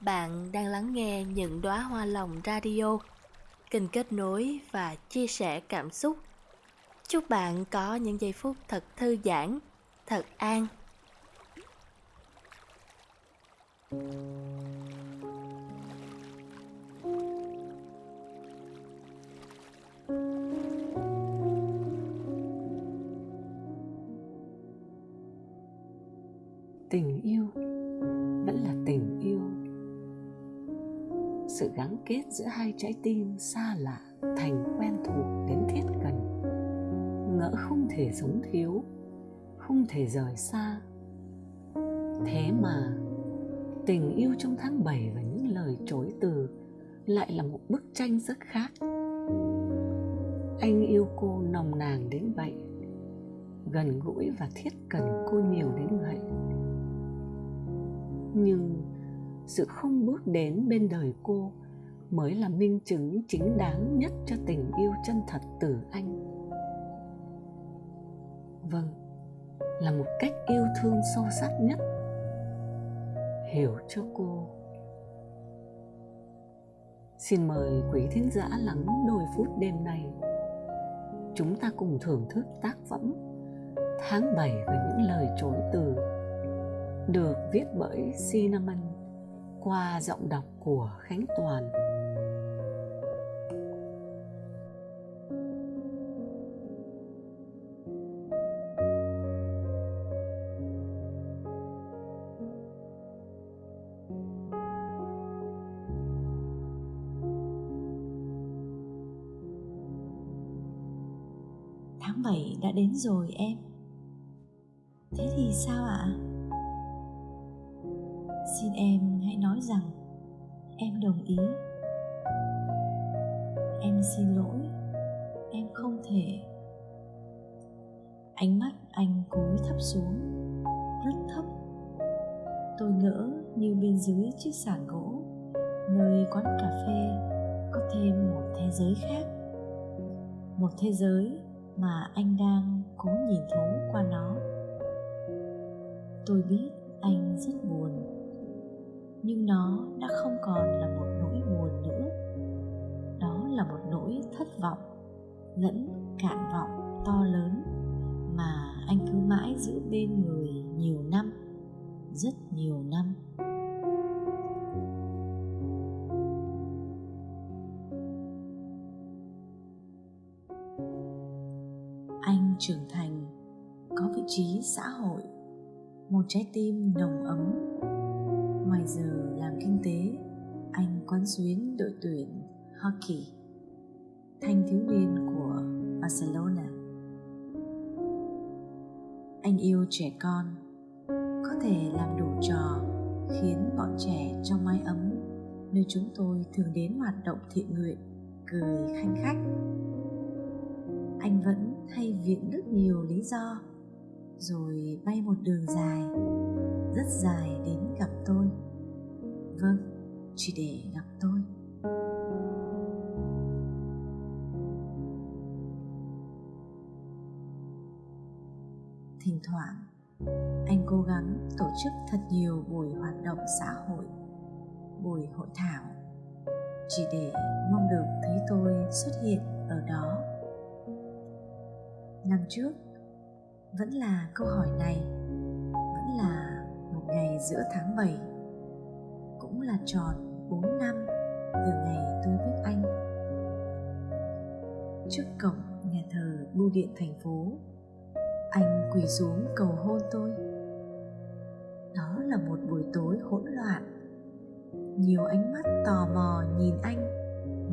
Bạn đang lắng nghe những đóa hoa lòng radio, kênh kết nối và chia sẻ cảm xúc. Chúc bạn có những giây phút thật thư giãn, thật an. tình yêu vẫn là tình yêu sự gắn kết giữa hai trái tim xa lạ thành quen thuộc đến thiết gần ngỡ không thể sống thiếu, không thể rời xa. Thế mà, tình yêu trong tháng 7 và những lời chối từ lại là một bức tranh rất khác. Anh yêu cô nồng nàn đến vậy, gần gũi và thiết cần cô nhiều đến vậy. Nhưng sự không bước đến bên đời cô mới là minh chứng chính đáng nhất cho tình yêu chân thật từ anh. Vâng là một cách yêu thương sâu sắc nhất. Hiểu cho cô. Xin mời quý thính giả lắng đôi phút đêm nay chúng ta cùng thưởng thức tác phẩm tháng 7 và những lời chối từ, được viết bởi Cinnamon qua giọng đọc của Khánh Toàn. Tháng 7 đã đến rồi em Thế thì sao ạ? À? xin em nói rằng, em đồng ý. Em xin lỗi, em không thể. Ánh mắt anh cúi thấp xuống, rất thấp. Tôi ngỡ như bên dưới chiếc sàn gỗ, nơi quán cà phê có thêm một thế giới khác. Một thế giới mà anh đang cố nhìn thấu qua nó. Tôi biết anh rất nhưng nó đã không còn là một nỗi buồn nữa. Đó là một nỗi thất vọng, lẫn cạn vọng to lớn mà anh cứ mãi giữ bên người nhiều năm, rất nhiều năm. Anh trưởng thành, có vị trí xã hội, một trái tim nồng ấm Ngoài giờ làm kinh tế, anh quán xuyến đội tuyển hockey thanh thiếu niên của Barcelona. Anh yêu trẻ con, có thể làm đủ trò khiến bọn trẻ trong mái ấm nơi chúng tôi thường đến hoạt động thiện nguyện cười khanh khách. Anh vẫn hay viện rất nhiều lý do rồi bay một đường dài, rất dài đến gặp tôi. Vâng chỉ để gặp tôi. Thỉnh thoảng, anh cố gắng tổ chức thật nhiều buổi hoạt động xã hội, buổi hội thảo, chỉ để mong được thấy tôi xuất hiện ở đó. Năm trước vẫn là câu hỏi này, vẫn là một ngày giữa tháng 7 cũng là tròn 4 năm từ ngày tôi biết anh. Trước cổng nhà thờ bưu điện thành phố, anh quỳ xuống cầu hôn tôi. Đó là một buổi tối hỗn loạn. Nhiều ánh mắt tò mò nhìn anh,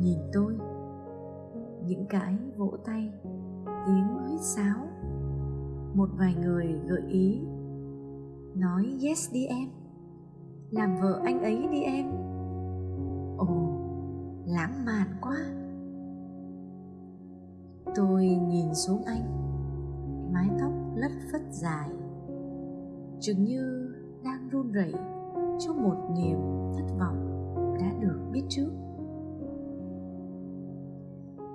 nhìn tôi. Những cái vỗ tay, tiếng huýt sáo một vài người gợi ý. Nói, yes, đi em. Làm vợ anh ấy đi em. Ồ, lãng mạn quá. Tôi nhìn xuống anh, mái tóc lất phất dài chừng như đang run rẩy trước một niềm thất vọng đã được biết trước.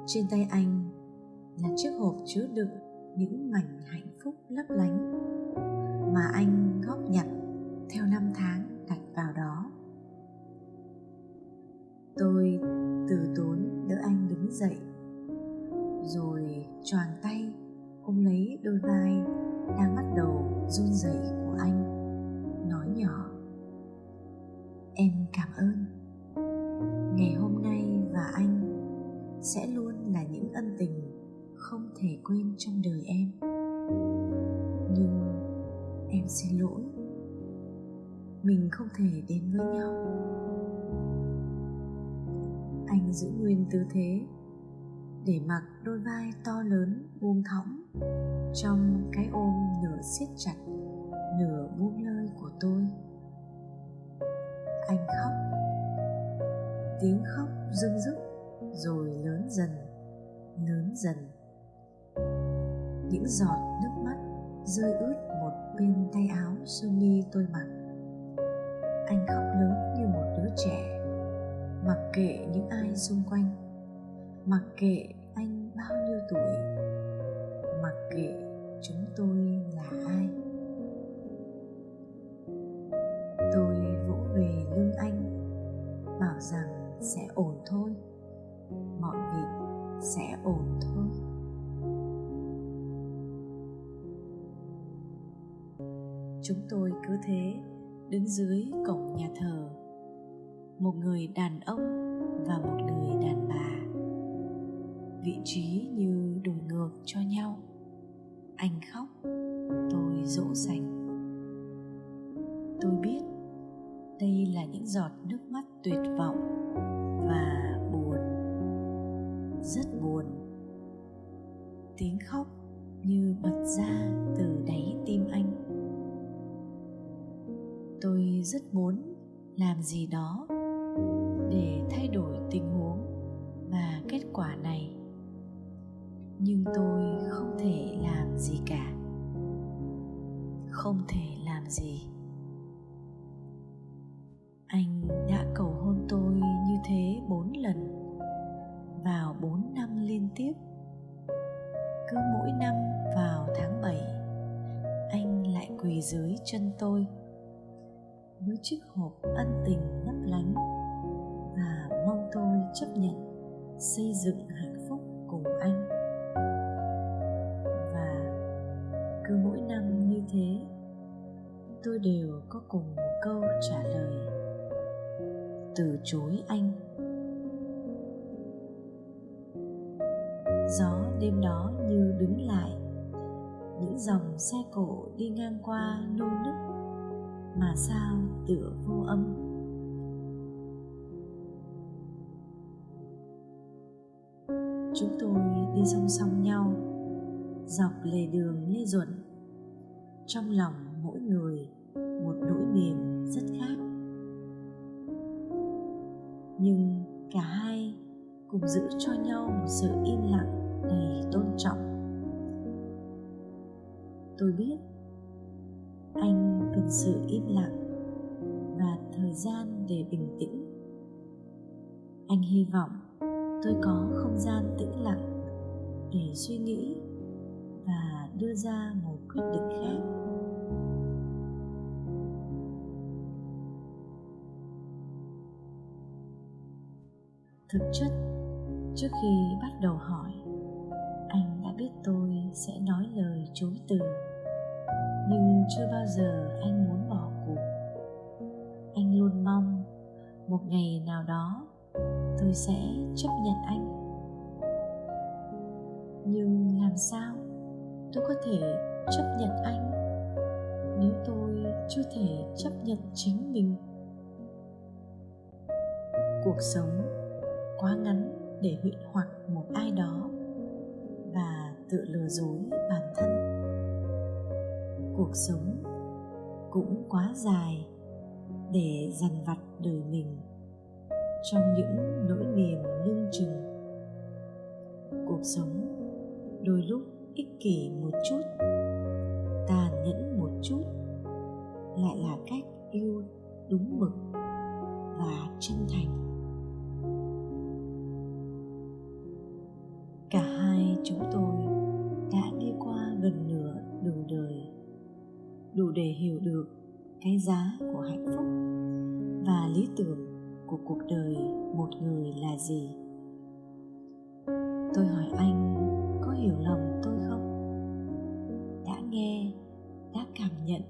Trên tay anh là chiếc hộp chứa đựng những mảnh hạnh phúc lấp lánh mà anh góp nhặt theo năm tháng đặt vào đó. Tôi từ tốn đỡ anh đứng dậy, rồi choàng tay ôm lấy đôi vai đang bắt đầu run rẩy. Anh giữ nguyên tư thế. Để mặc đôi vai to lớn, buông thõng, trong cái ôm nửa siết chặt, nửa buông lơi của tôi. Anh khóc. Tiếng khóc rưng rức, rồi lớn dần lớn dần. Những giọt nước mắt rơi ướt một bên tay áo sơ mi tôi mặc. Anh khóc lớn như một đứa trẻ mặc kệ những ai xung quanh. Mặc kệ anh bao nhiêu tuổi. Mặc kệ chúng tôi là ai. Tôi vỗ về lưng anh, bảo rằng sẽ ổn thôi. Mọi việc sẽ ổn thôi. Chúng tôi cứ thế đứng dưới cổng nhà thờ một người đàn ông và một người đàn bà. Vị trí như đổi ngược cho nhau. Anh khóc, tôi dỗ dành. Tôi biết đây là những giọt nước mắt tuyệt vọng và buồn, rất buồn. Tiếng khóc như bật ra từ đáy tim anh. Tôi rất muốn làm gì đó để thay đổi tình huống và kết quả này. Nhưng tôi không thể làm gì cả. Không thể làm gì. Anh đã cầu hôn tôi như thế bốn lần, vào bốn năm liên tiếp. Cứ mỗi năm vào tháng bảy, anh lại quỳ dưới chân tôi. Với chiếc hộp ân tình lấp lánh mong tôi chấp nhận xây dựng hạnh phúc cùng anh. Và cứ mỗi năm như thế, tôi đều có cùng một câu trả lời. Từ chối anh. Gió đêm đó như đứng lại, những dòng xe cổ đi ngang qua nô nức, mà sao tựa vô âm? Chúng tôi đi song song nhau, dọc lề đường lê duẩn. Trong lòng mỗi người một nỗi niềm rất khác. Nhưng cả hai cùng giữ cho nhau một sự im lặng đầy tôn trọng. Tôi biết anh cần sự im lặng và thời gian để bình tĩnh. Anh hy vọng tôi có không gian tĩnh lặng để suy nghĩ và đưa ra một quyết định khác. Thực chất, trước khi bắt đầu hỏi, anh đã biết tôi sẽ nói lời chối từ, nhưng chưa bao giờ anh muốn bỏ cuộc. Anh luôn mong một ngày nào đó tôi sẽ chấp nhận anh. Nhưng làm sao tôi có thể chấp nhận anh nếu tôi chưa thể chấp nhận chính mình? Cuộc sống quá ngắn để huyễn hoặc một ai đó và tự lừa dối bản thân. Cuộc sống cũng quá dài để dằn vặt đời mình trong những nỗi niềm lưng chừng. Cuộc sống đôi lúc ích kỷ một chút, tàn nhẫn một chút, lại là cách yêu đúng mực và chân thành. Cả hai chúng tôi đã đi qua gần nửa đường đời, đủ để hiểu được cái giá của hạnh phúc và lý tưởng của cuộc đời một người là gì? Tôi hỏi anh, có hiểu lầm tôi không? Đã nghe, đã cảm nhận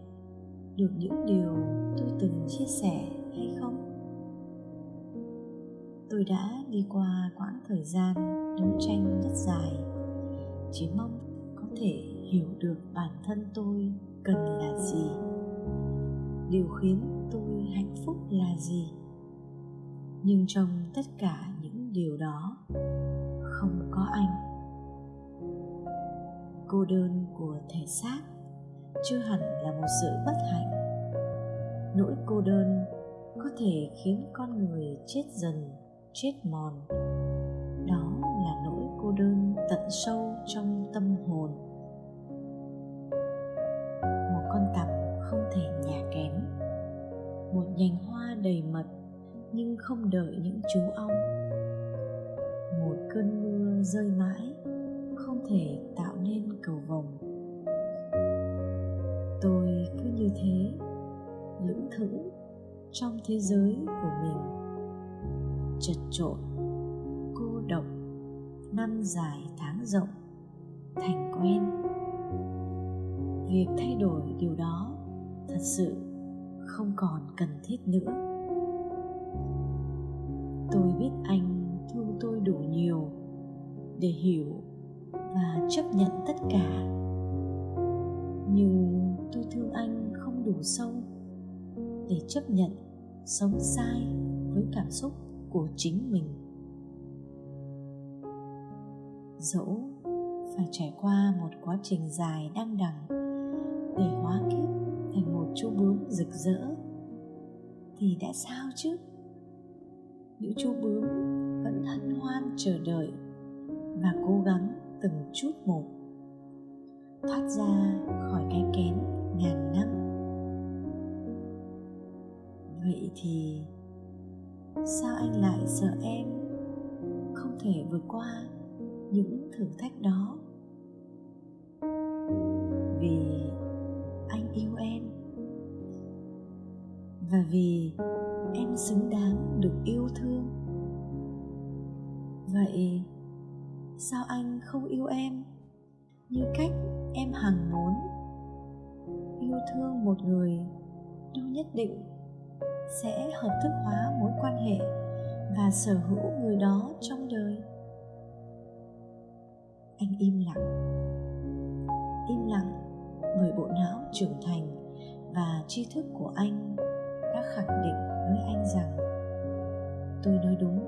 được những điều tôi từng chia sẻ hay không? Tôi đã đi qua quãng thời gian đấu tranh rất dài, chỉ mong có thể hiểu được bản thân tôi cần là gì. Điều khiến tôi hạnh phúc là gì? Nhưng trong tất cả những điều đó, không có anh. Cô đơn của thể xác chưa hẳn là một sự bất hạnh. Nỗi cô đơn có thể khiến con người chết dần, chết mòn. Đó là nỗi cô đơn tận sâu trong tâm hồn. Một con tằm không thể nhà kém một nhành hoa đầy mật nhưng không đợi những chú ong. Một cơn mưa rơi mãi, không thể tạo nên cầu vồng. Tôi cứ như thế, lững thững trong thế giới của mình. Chật trội cô độc, năm dài tháng rộng, thành quen. Việc thay đổi điều đó thật sự không còn cần thiết nữa tôi biết anh thương tôi đủ nhiều để hiểu và chấp nhận tất cả. Nhưng tôi thương anh không đủ sâu để chấp nhận sống sai với cảm xúc của chính mình. Dẫu phải trải qua một quá trình dài đăng đẳng để hóa kiếp thành một chú bướm rực rỡ, thì đã sao chứ? Những chú bướm vẫn hân hoan chờ đợi và cố gắng từng chút một. Thoát ra khỏi cái kén ngàn năm. Vậy thì sao anh lại sợ em không thể vượt qua những thử thách đó? Vì và vì em xứng đáng được yêu thương. Vậy sao anh không yêu em như cách em hằng muốn? Yêu thương một người đâu nhất định sẽ hợp thức hóa mối quan hệ và sở hữu người đó trong đời. Anh im lặng. Im lặng bởi bộ não trưởng thành và tri thức của anh đã khẳng định với anh rằng tôi nói đúng.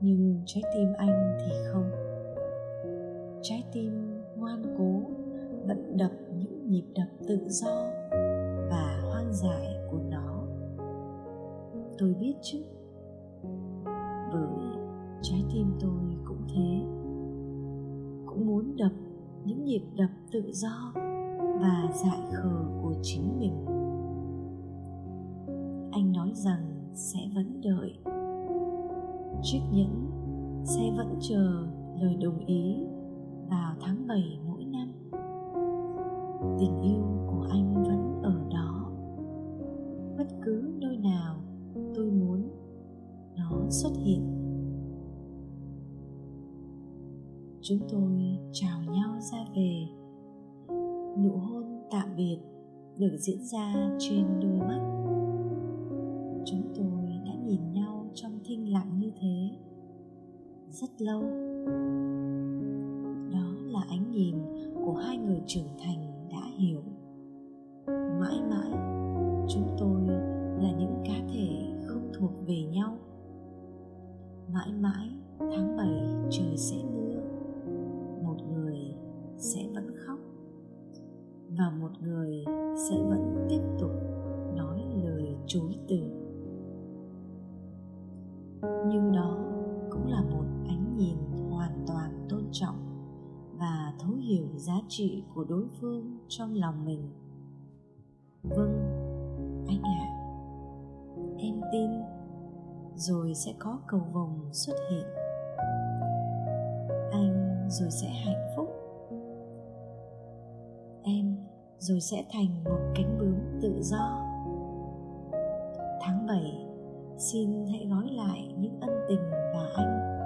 Nhưng trái tim anh thì không. Trái tim ngoan cố vẫn đập những nhịp đập tự do và hoang dại của nó. Tôi biết chứ. Bởi trái tim tôi cũng thế. Cũng muốn đập những nhịp đập tự do và dại khờ của chính mình. Anh nói rằng sẽ vẫn đợi. Chiếc nhẫn sẽ vẫn chờ lời đồng ý vào tháng 7 mỗi năm. Tình yêu của anh vẫn ở đó. Bất cứ nơi nào tôi muốn, nó xuất hiện. Chúng tôi chào nhau ra về biệt được diễn ra trên đôi mắt. Chúng tôi đã nhìn nhau trong thinh lặng như thế rất lâu. Đó là ánh nhìn của hai người trưởng thành đã hiểu. Mãi mãi, chúng tôi là những cá thể không thuộc về nhau. Mãi mãi, tháng 7 trời sẽ mưa, một người sẽ vẫn khóc và một người sẽ vẫn tiếp tục nói lời chối từ. Nhưng đó cũng là một ánh nhìn hoàn toàn tôn trọng và thấu hiểu giá trị của đối phương trong lòng mình. Vâng anh ạ. À, em tin rồi sẽ có cầu vồng xuất hiện. Anh rồi sẽ hạnh phúc. Em rồi sẽ thành một cánh bướm tự do. Tháng 7 xin hãy gói lại những ân tình và anh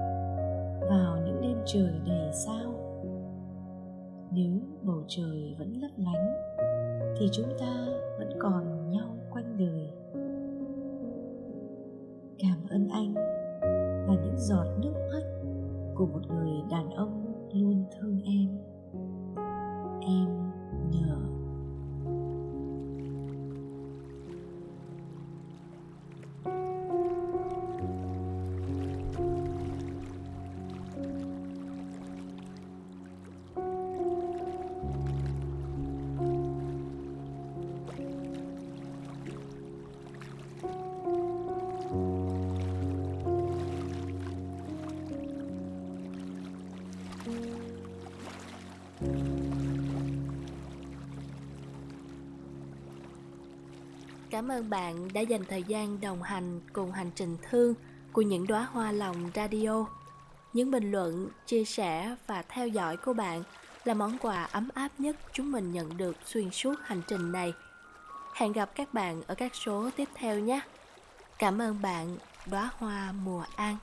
vào những đêm trời đầy sao. Nếu bầu trời vẫn lấp lánh, thì chúng ta vẫn còn nhau quanh đời. Cảm ơn anh và những giọt nước mắt của một người đàn ông luôn thương em. Em nhờ Cảm ơn bạn đã dành thời gian đồng hành cùng hành trình thương của những đóa hoa lòng radio. Những bình luận, chia sẻ và theo dõi của bạn là món quà ấm áp nhất chúng mình nhận được xuyên suốt hành trình này. Hẹn gặp các bạn ở các số tiếp theo nhé. Cảm ơn bạn, đóa hoa mùa an.